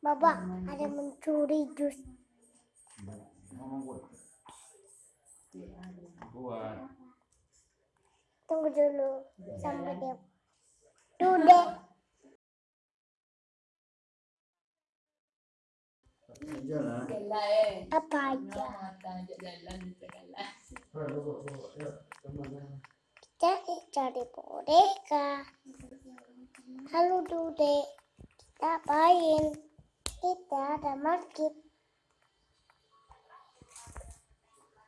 Bapak, ada mencuri jus. Tunggu dulu sampai dia. Dude. Jalan. Segala eh. Apa aja? Kita cari boneka. Halo Dude. Kita main. Kita ada market.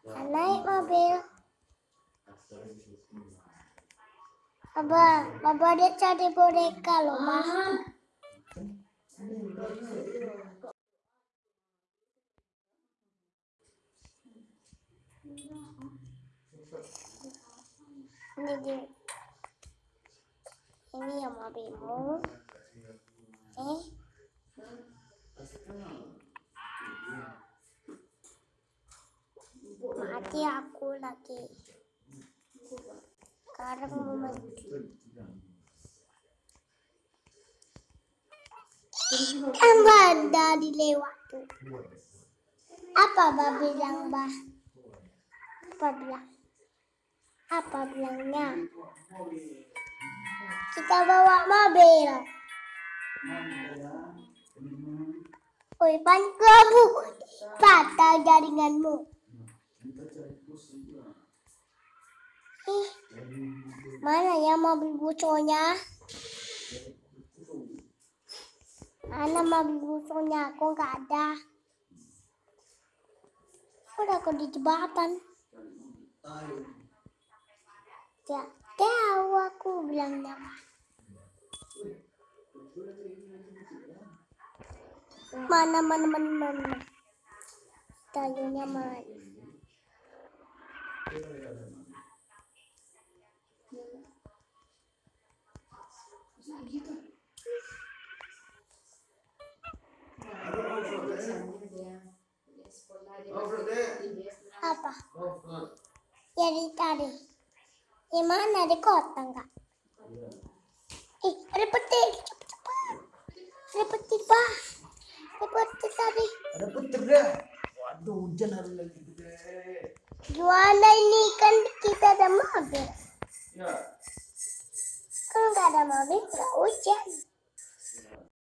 Naik mobil. Abah, Abah dia cari boneka loh, Mas. Ini dia. Ini yang mobilmu. Eh, mati aku lagi. Sekarang mau mati. Tambah dari lewat tuh. Apa bah bilang bah? Apa bilang? Apa bilangnya? Kita bawa mobil. Oi, pan kamu patah jaringanmu. Ih, mana ya mobil bocornya? Mana mobil bocornya? Aku nggak ada. Udah aku di jembatan. Ya, tahu aku bilangnya. Mana mana mana mana. Tayunya mana? Apa? Ya di tadi. Di mana di kota enggak? Eh, ada petir. Cepat cepat. Ada petir, Pak. Ada petir tadi. Ada petir dah. Waduh, hujan hari lagi gede. Gimana ini kan kita ada mobil. Ya. Kalau nggak ada mobil nggak hujan.